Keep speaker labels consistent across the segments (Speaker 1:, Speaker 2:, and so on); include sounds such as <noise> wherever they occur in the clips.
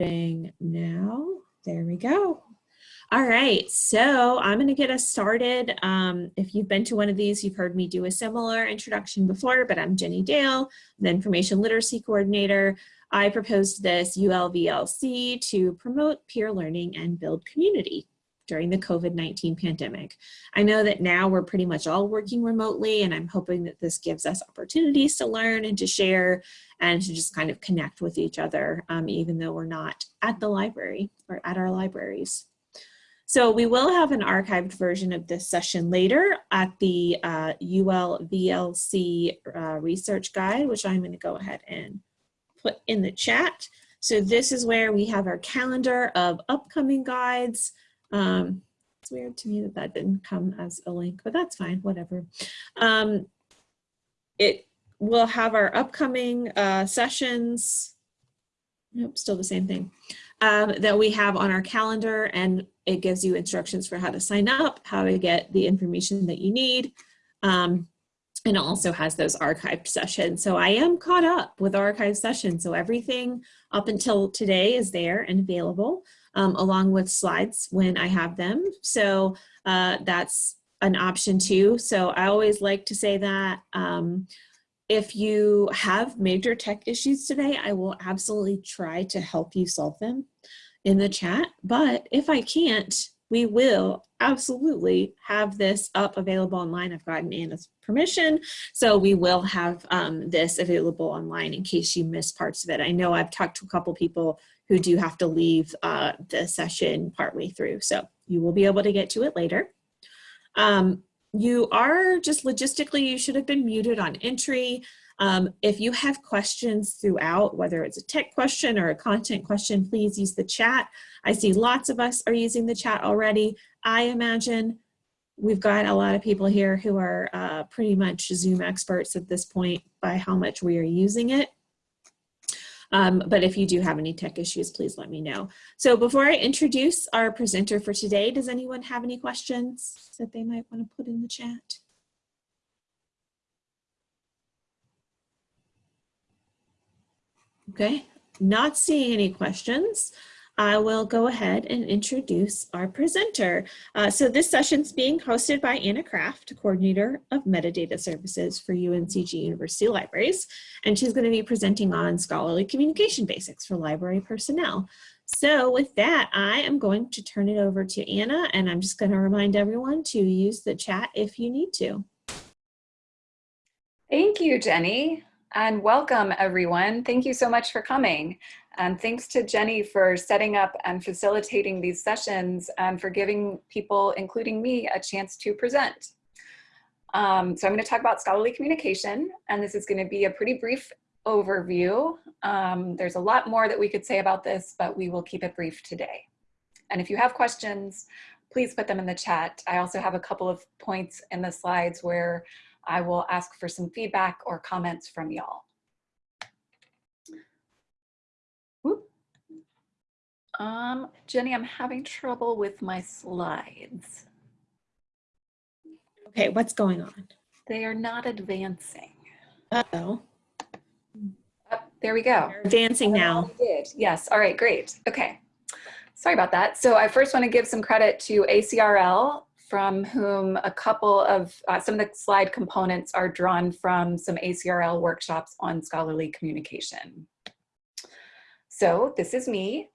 Speaker 1: now. There we go. All right, so I'm going to get us started. Um, if you've been to one of these, you've heard me do a similar introduction before, but I'm Jenny Dale, the Information Literacy Coordinator. I proposed this ULVLC to promote peer learning and build community during the COVID-19 pandemic. I know that now we're pretty much all working remotely and I'm hoping that this gives us opportunities to learn and to share and to just kind of connect with each other, um, even though we're not at the library or at our libraries. So we will have an archived version of this session later at the uh, UL VLC uh, research guide, which I'm gonna go ahead and put in the chat. So this is where we have our calendar of upcoming guides, um, it's weird to me that that didn't come as a link, but that's fine, whatever. Um, it will have our upcoming uh, sessions. Nope, still the same thing. Um, that we have on our calendar and it gives you instructions for how to sign up, how to get the information that you need. Um, and also has those archived sessions. So I am caught up with archived sessions. So everything up until today is there and available um, along with slides when I have them. So uh, that's an option too. So I always like to say that um, if you have major tech issues today, I will absolutely try to help you solve them in the chat. But if I can't, we will absolutely have this up available online. I've gotten Anna's permission, so we will have um, this available online in case you miss parts of it. I know I've talked to a couple people who do have to leave uh, the session partway through. So you will be able to get to it later. Um, you are just logistically, you should have been muted on entry. Um, if you have questions throughout, whether it's a tech question or a content question, please use the chat. I see lots of us are using the chat already. I imagine we've got a lot of people here who are uh, pretty much Zoom experts at this point by how much we are using it. Um, but if you do have any tech issues, please let me know. So before I introduce our presenter for today, does anyone have any questions that they might want to put in the chat? Okay, not seeing any questions. I will go ahead and introduce our presenter. Uh, so this session is being hosted by Anna Kraft, Coordinator of Metadata Services for UNCG University Libraries, and she's going to be presenting on scholarly communication basics for library personnel. So with that, I am going to turn it over to Anna, and I'm just going to remind everyone to use the chat if you need to.
Speaker 2: Thank you, Jenny, and welcome everyone. Thank you so much for coming. And thanks to Jenny for setting up and facilitating these sessions and for giving people, including me, a chance to present. Um, so I'm going to talk about scholarly communication, and this is going to be a pretty brief overview. Um, there's a lot more that we could say about this, but we will keep it brief today. And if you have questions, please put them in the chat. I also have a couple of points in the slides where I will ask for some feedback or comments from y'all. Um, Jenny, I'm having trouble with my slides.
Speaker 1: Okay, what's going on?
Speaker 2: They are not advancing.
Speaker 1: Uh-oh.
Speaker 2: Oh, there we go.
Speaker 1: They're advancing now.
Speaker 2: Did. Yes, all right, great. Okay, sorry about that. So I first want to give some credit to ACRL from whom a couple of, uh, some of the slide components are drawn from some ACRL workshops on scholarly communication. So this is me.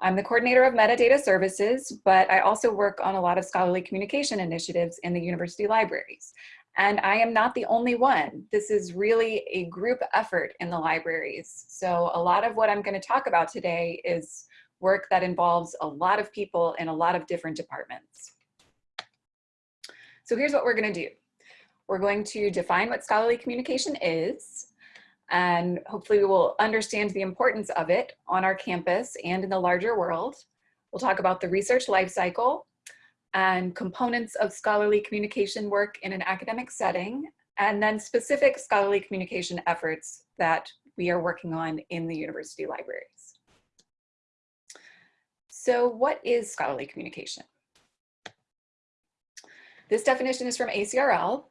Speaker 2: I'm the coordinator of metadata services, but I also work on a lot of scholarly communication initiatives in the university libraries. And I am not the only one. This is really a group effort in the libraries. So a lot of what I'm gonna talk about today is work that involves a lot of people in a lot of different departments. So here's what we're gonna do. We're going to define what scholarly communication is and hopefully we will understand the importance of it on our campus and in the larger world. We'll talk about the research lifecycle and components of scholarly communication work in an academic setting, and then specific scholarly communication efforts that we are working on in the university libraries. So what is scholarly communication? This definition is from ACRL,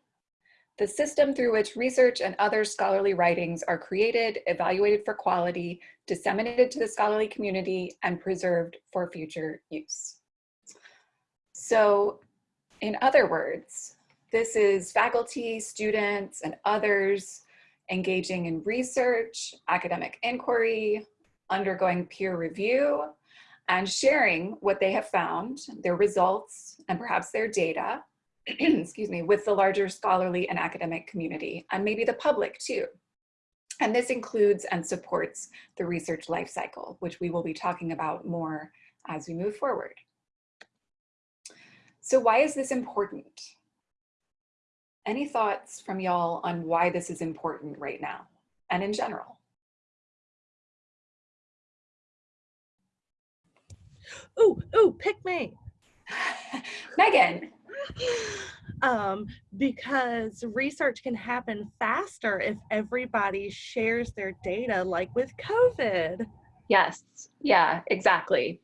Speaker 2: the system through which research and other scholarly writings are created, evaluated for quality, disseminated to the scholarly community, and preserved for future use. So in other words, this is faculty, students, and others engaging in research, academic inquiry, undergoing peer review, and sharing what they have found, their results, and perhaps their data, <clears throat> excuse me, with the larger scholarly and academic community, and maybe the public too. And this includes and supports the research life cycle, which we will be talking about more as we move forward. So why is this important? Any thoughts from y'all on why this is important right now and in general?
Speaker 3: Ooh, ooh, pick me. <laughs>
Speaker 2: Megan. <laughs>
Speaker 3: Um, because research can happen faster if everybody shares their data, like with COVID.
Speaker 2: Yes, yeah, exactly.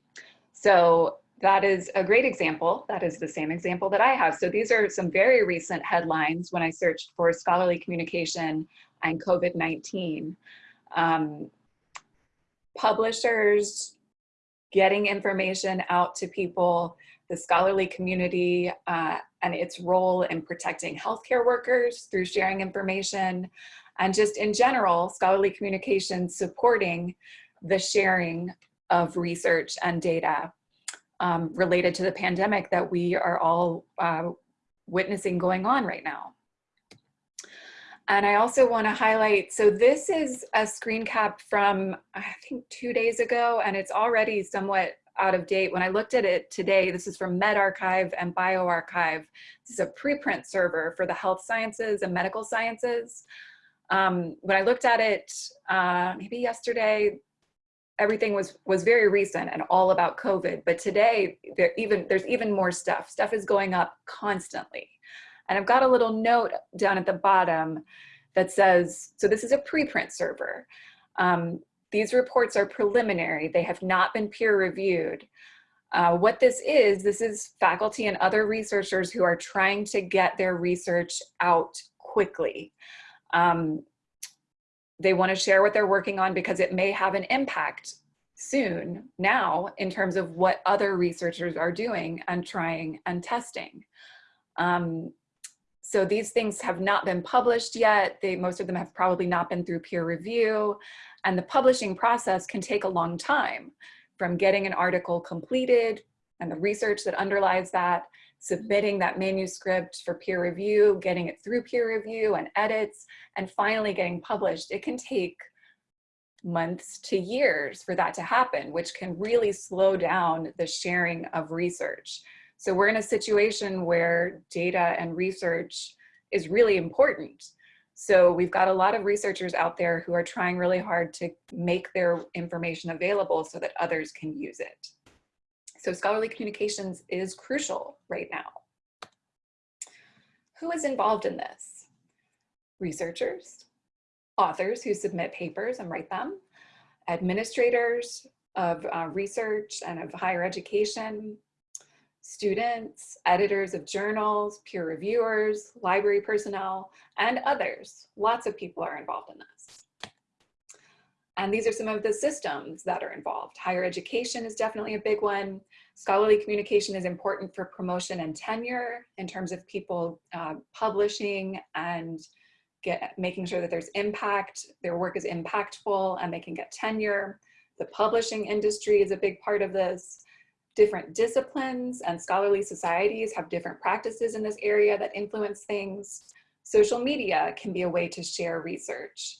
Speaker 2: So that is a great example. That is the same example that I have. So these are some very recent headlines when I searched for scholarly communication and COVID-19. Um, publishers getting information out to people, the scholarly community uh, and its role in protecting healthcare workers through sharing information, and just in general, scholarly communication supporting the sharing of research and data um, related to the pandemic that we are all uh, witnessing going on right now. And I also want to highlight, so this is a screen cap from, I think two days ago, and it's already somewhat out of date. When I looked at it today, this is from medRxiv and bioRxiv. This is a preprint server for the health sciences and medical sciences. Um, when I looked at it, uh, maybe yesterday, everything was was very recent and all about COVID. But today, there even there's even more stuff. Stuff is going up constantly. And I've got a little note down at the bottom that says, so this is a preprint server. Um, these reports are preliminary. They have not been peer reviewed. Uh, what this is, this is faculty and other researchers who are trying to get their research out quickly. Um, they want to share what they're working on because it may have an impact soon now in terms of what other researchers are doing and trying and testing. Um, so these things have not been published yet. They, most of them have probably not been through peer review. And the publishing process can take a long time from getting an article completed and the research that underlies that, submitting that manuscript for peer review, getting it through peer review and edits, and finally getting published. It can take months to years for that to happen, which can really slow down the sharing of research. So we're in a situation where data and research is really important. So we've got a lot of researchers out there who are trying really hard to make their information available so that others can use it. So scholarly communications is crucial right now. Who is involved in this? Researchers, authors who submit papers and write them, administrators of uh, research and of higher education, students, editors of journals, peer reviewers, library personnel, and others. Lots of people are involved in this. And these are some of the systems that are involved. Higher education is definitely a big one. Scholarly communication is important for promotion and tenure in terms of people uh, publishing and get, making sure that there's impact, their work is impactful and they can get tenure. The publishing industry is a big part of this different disciplines and scholarly societies have different practices in this area that influence things. Social media can be a way to share research.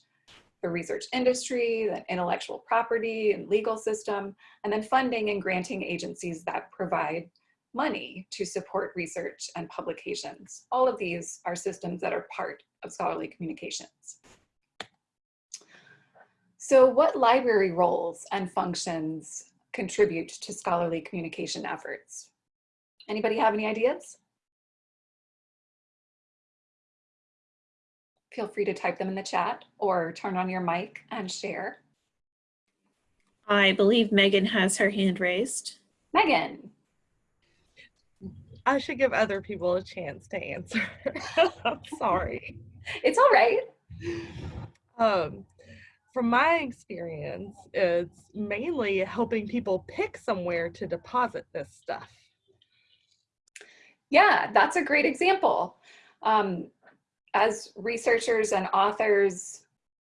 Speaker 2: The research industry, the intellectual property and legal system, and then funding and granting agencies that provide money to support research and publications. All of these are systems that are part of scholarly communications. So what library roles and functions contribute to scholarly communication efforts. Anybody have any ideas? Feel free to type them in the chat or turn on your mic and share.
Speaker 1: I believe Megan has her hand raised.
Speaker 2: Megan.
Speaker 3: I should give other people a chance to answer. <laughs> I'm sorry.
Speaker 2: It's all right.
Speaker 3: Um, from my experience, it's mainly helping people pick somewhere to deposit this stuff.
Speaker 2: Yeah, that's a great example. Um, as researchers and authors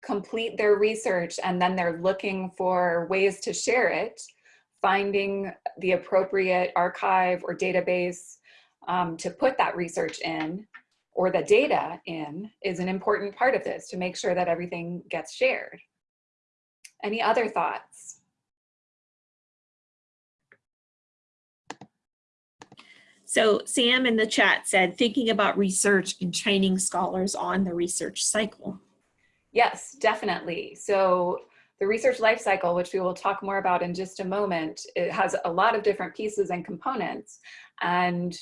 Speaker 2: complete their research and then they're looking for ways to share it, finding the appropriate archive or database um, to put that research in or the data in is an important part of this to make sure that everything gets shared. Any other thoughts?
Speaker 1: So Sam in the chat said, thinking about research and training scholars on the research cycle.
Speaker 2: Yes, definitely. So the research life cycle, which we will talk more about in just a moment, it has a lot of different pieces and components. And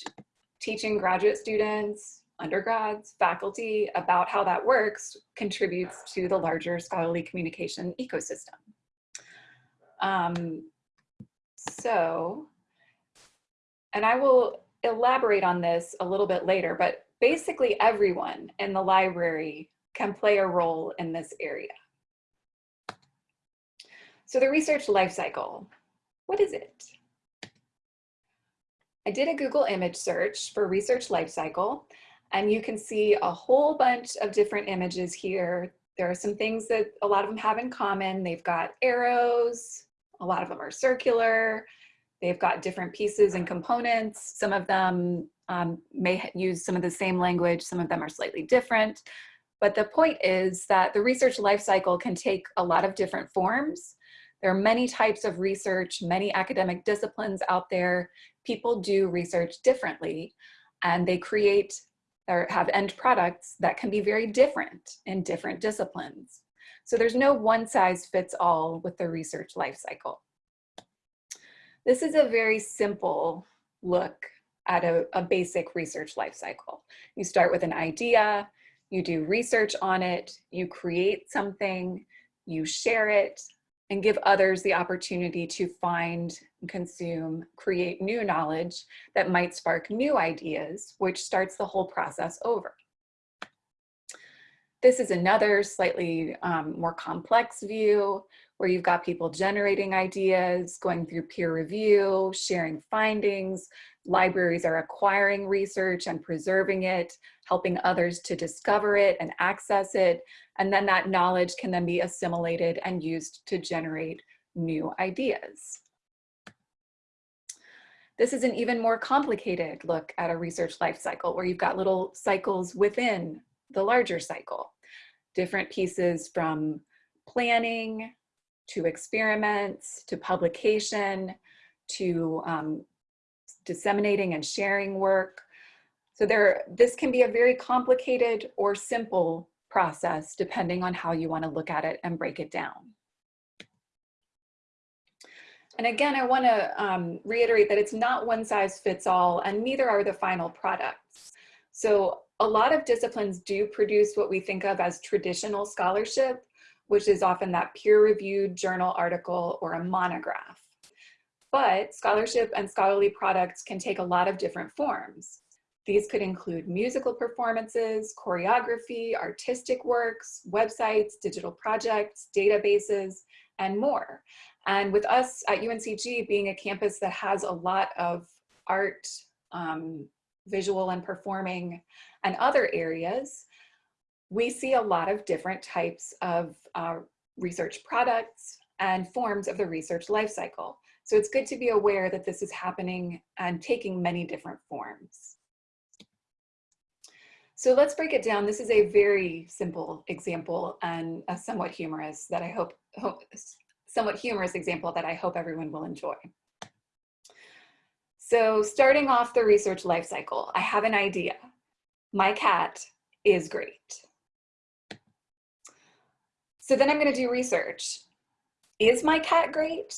Speaker 2: teaching graduate students, undergrads, faculty about how that works contributes to the larger scholarly communication ecosystem. Um, so, and I will elaborate on this a little bit later, but basically everyone in the library can play a role in this area. So the research life cycle, what is it? I did a Google image search for research life cycle, and you can see a whole bunch of different images here. There are some things that a lot of them have in common. They've got arrows, a lot of them are circular, they've got different pieces and components. Some of them um, may use some of the same language, some of them are slightly different. But the point is that the research life cycle can take a lot of different forms. There are many types of research, many academic disciplines out there. People do research differently and they create or have end products that can be very different in different disciplines. So there's no one size fits all with the research life cycle. This is a very simple look at a, a basic research life cycle. You start with an idea, you do research on it, you create something, you share it, and give others the opportunity to find, consume, create new knowledge that might spark new ideas, which starts the whole process over. This is another slightly um, more complex view where you've got people generating ideas, going through peer review, sharing findings. Libraries are acquiring research and preserving it, helping others to discover it and access it. And then that knowledge can then be assimilated and used to generate new ideas. This is an even more complicated look at a research life cycle where you've got little cycles within the larger cycle. Different pieces from planning, to experiments, to publication, to um, disseminating and sharing work. So there, this can be a very complicated or simple process depending on how you wanna look at it and break it down. And again, I wanna um, reiterate that it's not one size fits all and neither are the final products. So a lot of disciplines do produce what we think of as traditional scholarship, which is often that peer-reviewed journal article or a monograph. But scholarship and scholarly products can take a lot of different forms. These could include musical performances, choreography, artistic works, websites, digital projects, databases, and more. And with us at UNCG being a campus that has a lot of art, um, visual and performing, and other areas, we see a lot of different types of uh, research products and forms of the research lifecycle. So it's good to be aware that this is happening and taking many different forms. So let's break it down. This is a very simple example and a somewhat humorous that I hope, hope somewhat humorous example that I hope everyone will enjoy. So starting off the research lifecycle, I have an idea. My cat is great. So then I'm gonna do research. Is my cat great?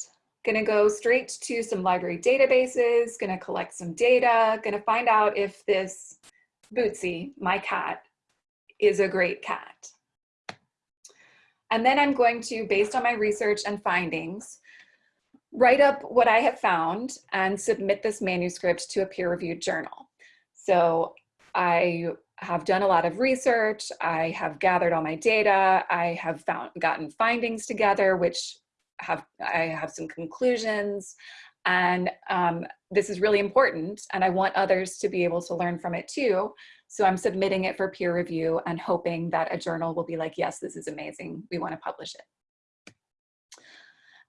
Speaker 2: Gonna go straight to some library databases, gonna collect some data, gonna find out if this Bootsy, my cat, is a great cat. And then I'm going to, based on my research and findings, write up what I have found and submit this manuscript to a peer-reviewed journal. So I have done a lot of research, I have gathered all my data, I have found gotten findings together, which have I have some conclusions, and um, this is really important, and I want others to be able to learn from it too. So I'm submitting it for peer review and hoping that a journal will be like, yes, this is amazing, we want to publish it.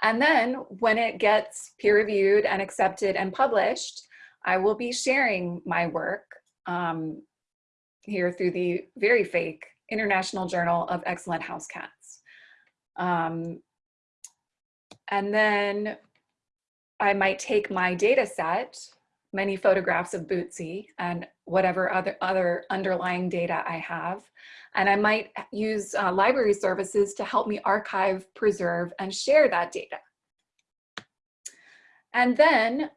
Speaker 2: And then when it gets peer reviewed and accepted and published, I will be sharing my work um, here through the very fake International Journal of Excellent House Cats. Um, and then I might take my data set, many photographs of Bootsy and whatever other, other underlying data I have, and I might use uh, library services to help me archive, preserve, and share that data. And then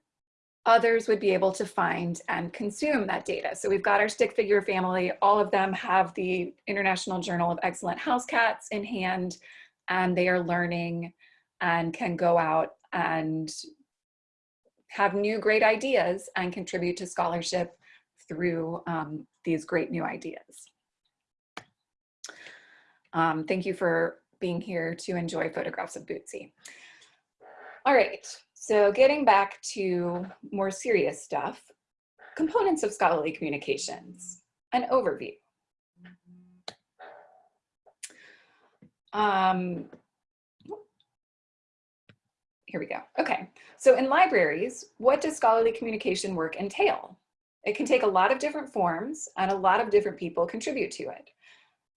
Speaker 2: others would be able to find and consume that data. So we've got our stick figure family. All of them have the International Journal of Excellent House Cats in hand, and they are learning and can go out and have new great ideas and contribute to scholarship through um, these great new ideas. Um, thank you for being here to enjoy photographs of Bootsy. All right, so getting back to more serious stuff, components of scholarly communications, an overview. Um, here we go. Okay, so in libraries, what does scholarly communication work entail? It can take a lot of different forms and a lot of different people contribute to it.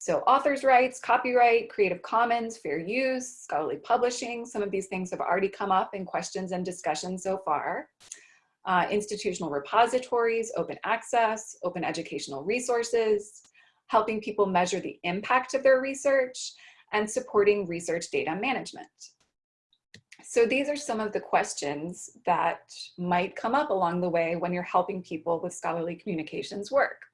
Speaker 2: So author's rights, copyright, Creative Commons, fair use, scholarly publishing, some of these things have already come up in questions and discussions so far. Uh, institutional repositories, open access, open educational resources, helping people measure the impact of their research, and supporting research data management. So these are some of the questions that might come up along the way when you're helping people with scholarly communications work.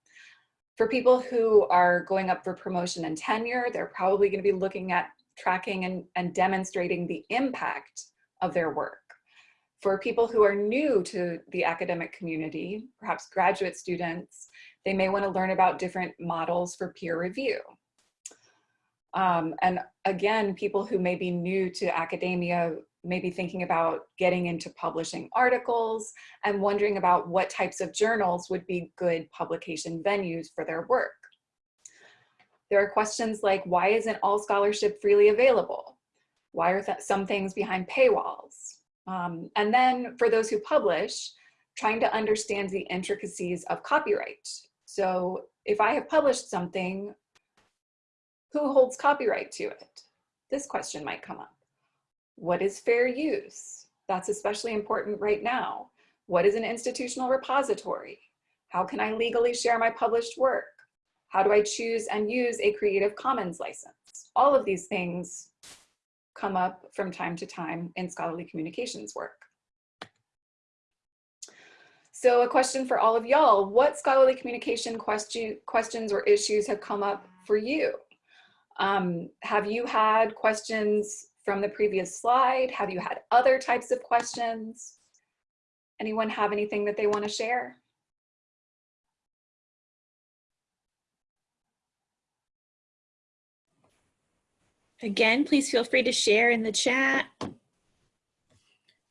Speaker 2: For people who are going up for promotion and tenure, they're probably going to be looking at tracking and, and demonstrating the impact of their work. For people who are new to the academic community, perhaps graduate students, they may want to learn about different models for peer review. Um, and again, people who may be new to academia maybe thinking about getting into publishing articles and wondering about what types of journals would be good publication venues for their work. There are questions like, why isn't all scholarship freely available? Why are th some things behind paywalls? Um, and then for those who publish, trying to understand the intricacies of copyright. So if I have published something, who holds copyright to it? This question might come up. What is fair use? That's especially important right now. What is an institutional repository? How can I legally share my published work? How do I choose and use a Creative Commons license? All of these things come up from time to time in scholarly communications work. So a question for all of y'all, what scholarly communication question, questions or issues have come up for you? Um, have you had questions from the previous slide? Have you had other types of questions? Anyone have anything that they want to share?
Speaker 1: Again, please feel free to share in the chat.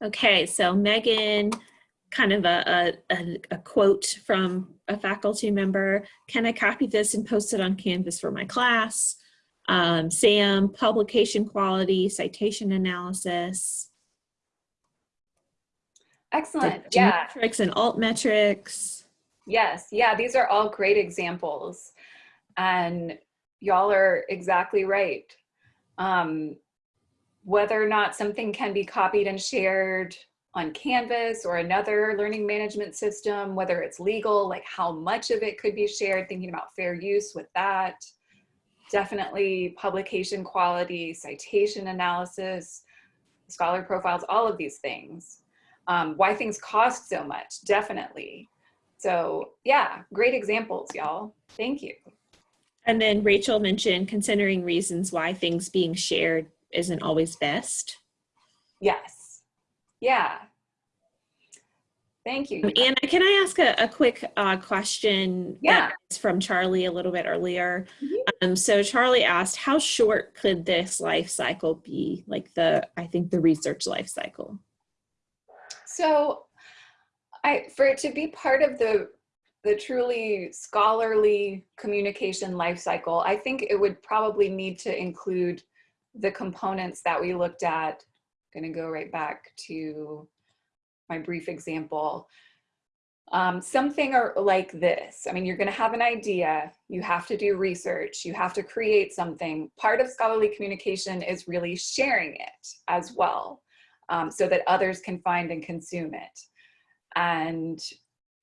Speaker 1: Okay, so Megan, kind of a, a, a, quote from a faculty member, can I copy this and post it on Canvas for my class? Um, SAM, publication quality, citation analysis.
Speaker 2: Excellent, yeah.
Speaker 1: Metrics and alt metrics.
Speaker 2: Yes, yeah, these are all great examples. And y'all are exactly right. Um, whether or not something can be copied and shared on Canvas or another learning management system, whether it's legal, like how much of it could be shared, thinking about fair use with that definitely publication quality, citation analysis, scholar profiles, all of these things. Um, why things cost so much, definitely. So yeah, great examples, y'all. Thank you.
Speaker 1: And then Rachel mentioned considering reasons why things being shared isn't always best.
Speaker 2: Yes. Yeah. Thank you.
Speaker 1: Anna, can I ask a, a quick uh, question?
Speaker 2: Yeah.
Speaker 1: It's from Charlie a little bit earlier.
Speaker 2: Mhm.
Speaker 1: Um, so Charlie asked, how short could this life cycle be? Like the, I think the research life cycle.
Speaker 2: So I, for it to be part of the, the truly scholarly communication life cycle, I think it would probably need to include the components that we looked at. I'm Gonna go right back to my brief example. Um, something like this. I mean, you're gonna have an idea, you have to do research, you have to create something. Part of scholarly communication is really sharing it as well um, so that others can find and consume it. And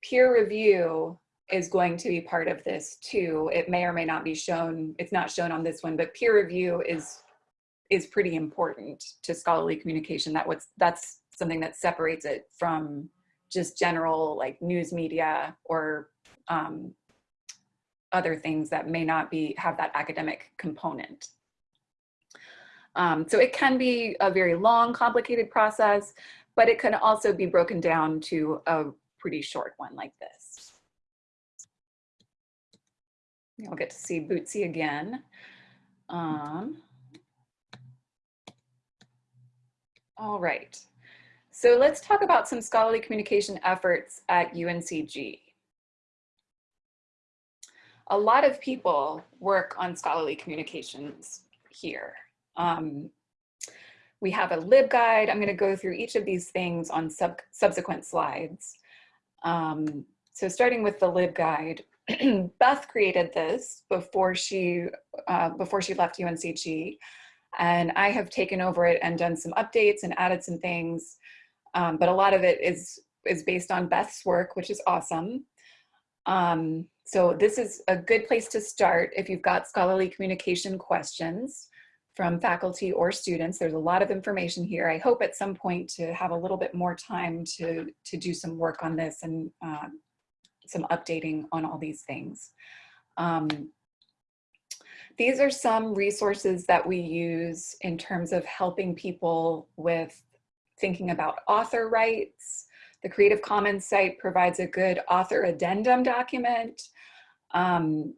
Speaker 2: peer review is going to be part of this too. It may or may not be shown, it's not shown on this one, but peer review is is pretty important to scholarly communication. That what's that's something that separates it from just general like news media or um, other things that may not be have that academic component. Um, so it can be a very long, complicated process, but it can also be broken down to a pretty short one like this. You'll get to see Bootsy again. Um, all right. So let's talk about some scholarly communication efforts at UNCG. A lot of people work on scholarly communications here. Um, we have a LibGuide. I'm going to go through each of these things on sub subsequent slides. Um, so starting with the LibGuide, <clears throat> Beth created this before she uh, before she left UNCG, and I have taken over it and done some updates and added some things. Um, but a lot of it is is based on Beth's work, which is awesome. Um, so this is a good place to start if you've got scholarly communication questions from faculty or students. There's a lot of information here. I hope at some point to have a little bit more time to, to do some work on this and uh, some updating on all these things. Um, these are some resources that we use in terms of helping people with thinking about author rights. The Creative Commons site provides a good author addendum document. Um,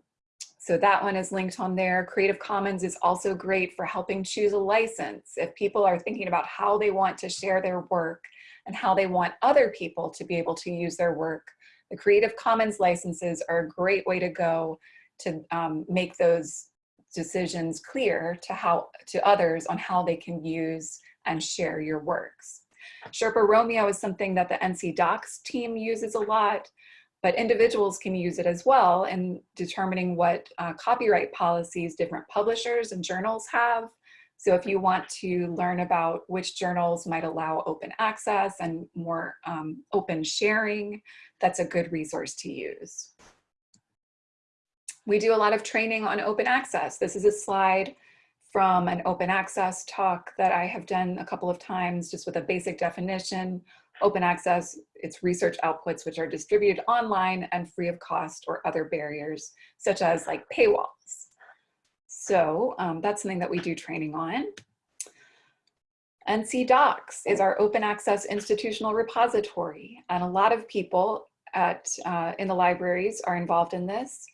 Speaker 2: so that one is linked on there. Creative Commons is also great for helping choose a license. If people are thinking about how they want to share their work and how they want other people to be able to use their work, the Creative Commons licenses are a great way to go to um, make those decisions clear to how to others on how they can use and share your works. Sherpa Romeo is something that the NC DOCKS team uses a lot, but individuals can use it as well in determining what uh, copyright policies different publishers and journals have. So if you want to learn about which journals might allow open access and more um, open sharing, that's a good resource to use. We do a lot of training on open access. This is a slide from an open access talk that I have done a couple of times just with a basic definition. Open access, it's research outputs which are distributed online and free of cost or other barriers such as like paywalls. So um, that's something that we do training on. NC DOCKS is our open access institutional repository and a lot of people at uh, in the libraries are involved in this.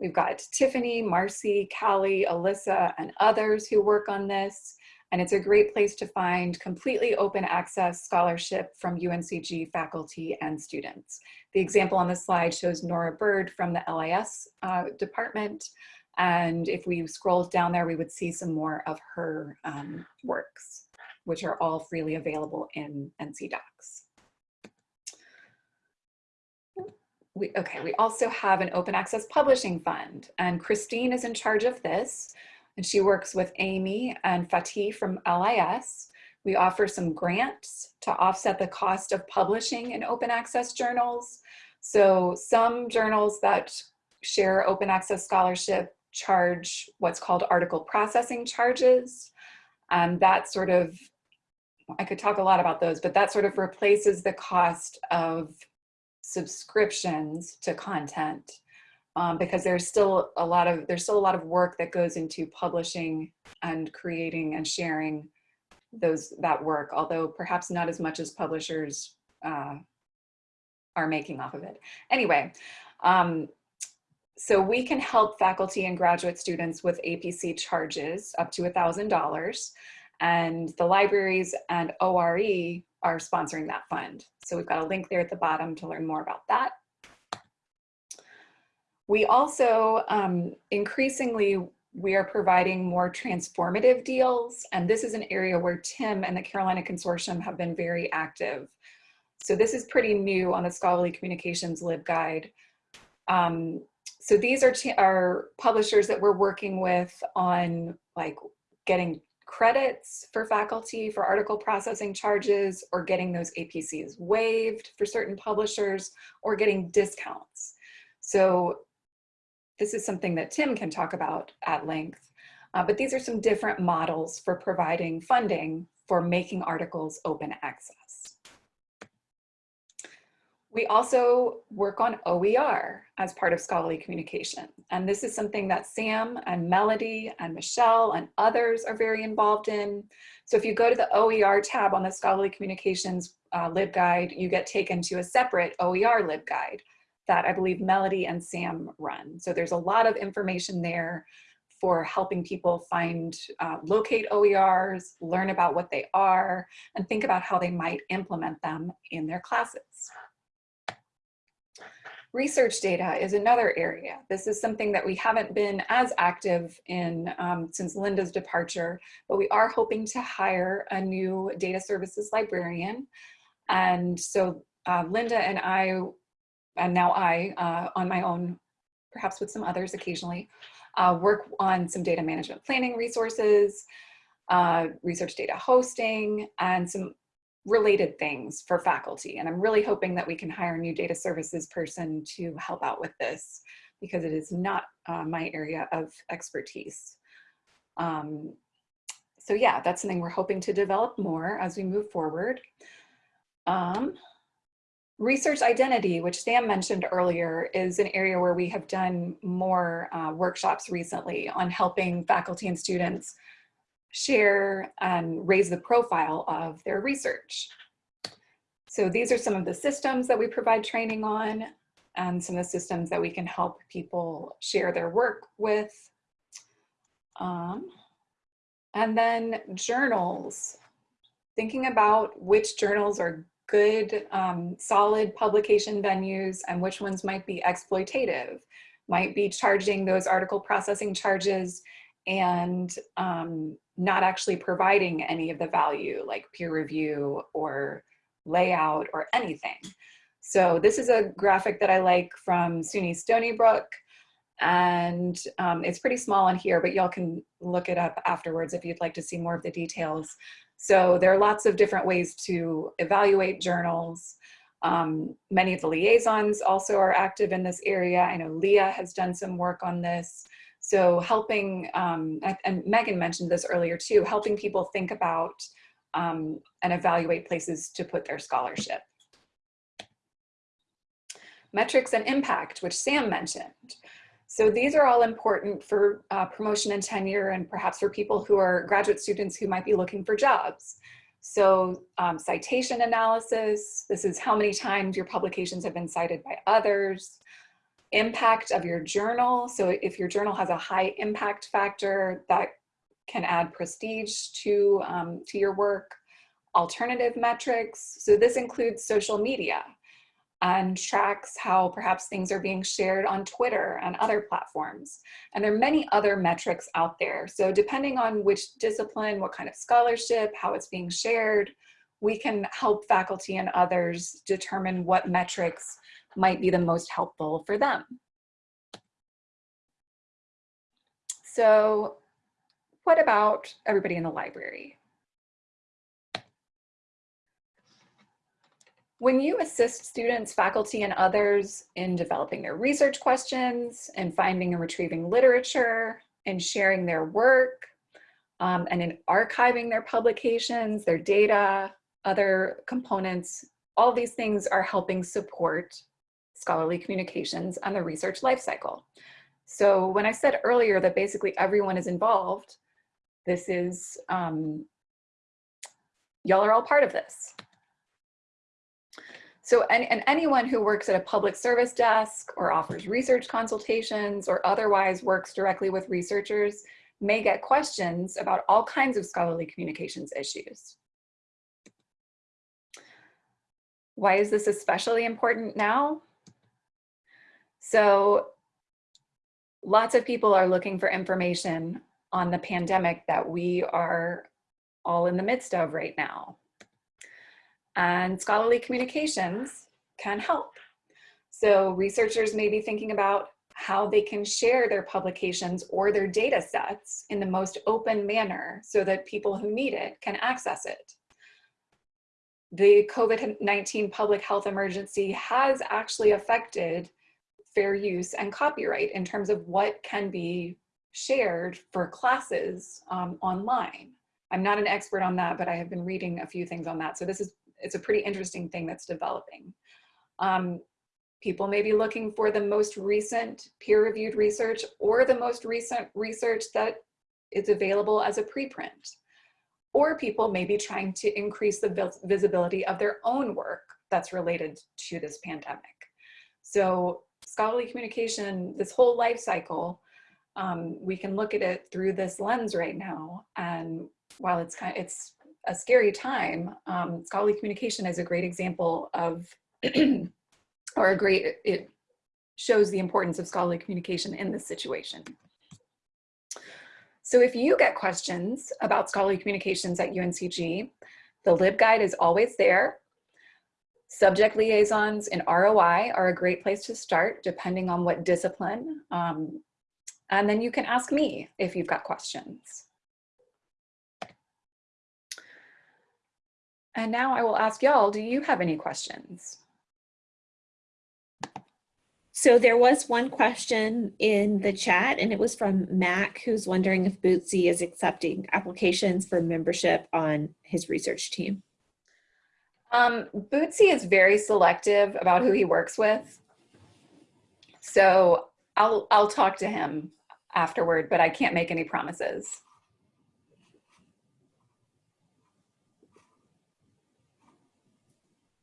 Speaker 2: We've got Tiffany, Marcy, Callie, Alyssa, and others who work on this. And it's a great place to find completely open access scholarship from UNCG faculty and students. The example on the slide shows Nora Bird from the LIS uh, department. And if we scroll down there, we would see some more of her um, works, which are all freely available in NC DOCKS. We, okay, we also have an open access publishing fund and Christine is in charge of this and she works with Amy and Fatih from LIS. We offer some grants to offset the cost of publishing in open access journals. So some journals that share open access scholarship charge what's called article processing charges. And that sort of, I could talk a lot about those, but that sort of replaces the cost of subscriptions to content um, because there's still a lot of there's still a lot of work that goes into publishing and creating and sharing those that work, although perhaps not as much as publishers uh, are making off of it. Anyway, um, so we can help faculty and graduate students with APC charges up to a $1,000 and the libraries and ORE are sponsoring that fund. So we've got a link there at the bottom to learn more about that. We also um, increasingly, we are providing more transformative deals. And this is an area where Tim and the Carolina Consortium have been very active. So this is pretty new on the Scholarly Communications LibGuide. Um, so these are, are publishers that we're working with on like getting credits for faculty for article processing charges or getting those APCs waived for certain publishers or getting discounts. So this is something that Tim can talk about at length, uh, but these are some different models for providing funding for making articles open access. We also work on OER as part of scholarly communication. And this is something that Sam and Melody and Michelle and others are very involved in. So if you go to the OER tab on the scholarly communications uh, LibGuide, you get taken to a separate OER LibGuide that I believe Melody and Sam run. So there's a lot of information there for helping people find, uh, locate OERs, learn about what they are, and think about how they might implement them in their classes. Research data is another area. This is something that we haven't been as active in um, since Linda's departure, but we are hoping to hire a new data services librarian. And so uh, Linda and I, and now I, uh, on my own, perhaps with some others occasionally, uh, work on some data management planning resources, uh, research data hosting, and some related things for faculty. And I'm really hoping that we can hire a new data services person to help out with this because it is not uh, my area of expertise. Um, so yeah, that's something we're hoping to develop more as we move forward. Um, research identity, which Sam mentioned earlier, is an area where we have done more uh, workshops recently on helping faculty and students share and raise the profile of their research. So these are some of the systems that we provide training on and some of the systems that we can help people share their work with. Um, and then journals, thinking about which journals are good, um, solid publication venues and which ones might be exploitative, might be charging those article processing charges and um, not actually providing any of the value like peer review or layout or anything. So this is a graphic that I like from SUNY Stony Brook and um, it's pretty small on here, but y'all can look it up afterwards if you'd like to see more of the details. So there are lots of different ways to evaluate journals. Um, many of the liaisons also are active in this area. I know Leah has done some work on this. So helping, um, and Megan mentioned this earlier too, helping people think about um, and evaluate places to put their scholarship. Metrics and impact, which Sam mentioned. So these are all important for uh, promotion and tenure and perhaps for people who are graduate students who might be looking for jobs. So um, citation analysis, this is how many times your publications have been cited by others impact of your journal. So if your journal has a high impact factor, that can add prestige to, um, to your work. Alternative metrics. So this includes social media and tracks how perhaps things are being shared on Twitter and other platforms. And there are many other metrics out there. So depending on which discipline, what kind of scholarship, how it's being shared, we can help faculty and others determine what metrics might be the most helpful for them. So what about everybody in the library? When you assist students, faculty, and others in developing their research questions and finding and retrieving literature and sharing their work um, and in archiving their publications, their data, other components, all these things are helping support scholarly communications and the research lifecycle. So when I said earlier that basically everyone is involved, this is um, y'all are all part of this. So, and, and anyone who works at a public service desk or offers research consultations or otherwise works directly with researchers may get questions about all kinds of scholarly communications issues. Why is this especially important now? So lots of people are looking for information on the pandemic that we are all in the midst of right now. And scholarly communications can help. So researchers may be thinking about how they can share their publications or their data sets in the most open manner so that people who need it can access it. The COVID-19 public health emergency has actually affected fair use and copyright in terms of what can be shared for classes um, online. I'm not an expert on that, but I have been reading a few things on that. So this is, it's a pretty interesting thing that's developing. Um, people may be looking for the most recent peer-reviewed research or the most recent research that is available as a preprint. Or people may be trying to increase the visibility of their own work that's related to this pandemic. So scholarly communication, this whole life cycle, um, we can look at it through this lens right now. And while it's kind of, it's a scary time, um, scholarly communication is a great example of, <clears throat> or a great, it shows the importance of scholarly communication in this situation. So if you get questions about scholarly communications at UNCG, the LibGuide is always there. Subject liaisons in ROI are a great place to start depending on what discipline. Um, and then you can ask me if you've got questions. And now I will ask y'all, do you have any questions?
Speaker 1: So there was one question in the chat and it was from Mac who's wondering if Bootsy is accepting applications for membership on his research team.
Speaker 2: Um, Bootsy is very selective about who he works with. So I'll, I'll talk to him afterward, but I can't make any promises.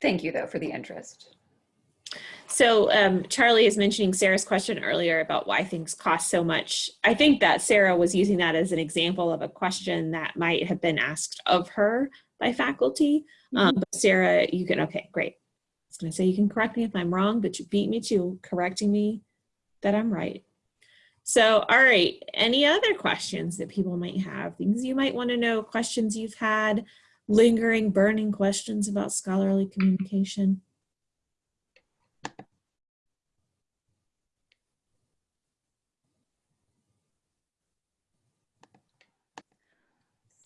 Speaker 2: Thank you though for the interest.
Speaker 1: So um, Charlie is mentioning Sarah's question earlier about why things cost so much. I think that Sarah was using that as an example of a question that might have been asked of her by faculty. Mm -hmm. um, but Sarah, you can, okay, great. I was gonna say you can correct me if I'm wrong, but you beat me to correcting me that I'm right. So, all right, any other questions that people might have, things you might wanna know, questions you've had, lingering, burning questions about scholarly communication?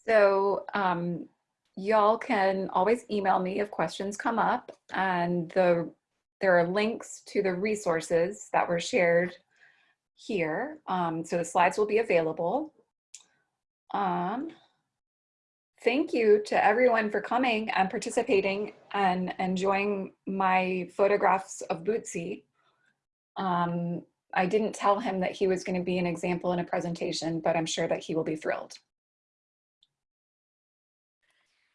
Speaker 2: So um, y'all can always email me if questions come up and the there are links to the resources that were shared here. Um, so the slides will be available. Um, thank you to everyone for coming and participating and enjoying my photographs of Bootsy. Um, I didn't tell him that he was going to be an example in a presentation, but I'm sure that he will be thrilled.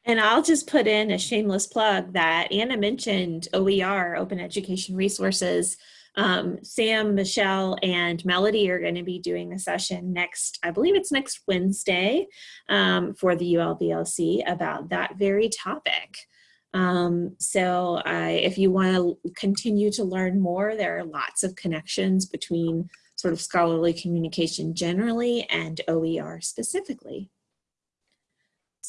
Speaker 1: And I'll just put in a shameless plug that Anna mentioned OER, Open Education Resources. Um, Sam, Michelle, and Melody are going to be doing a session next, I believe it's next Wednesday um, for the ULBLC about that very topic. Um, so I, if you want to continue to learn more, there are lots of connections between sort of scholarly communication generally and OER specifically.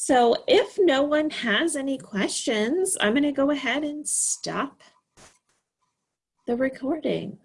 Speaker 1: So if no one has any questions, I'm going to go ahead and stop the recording.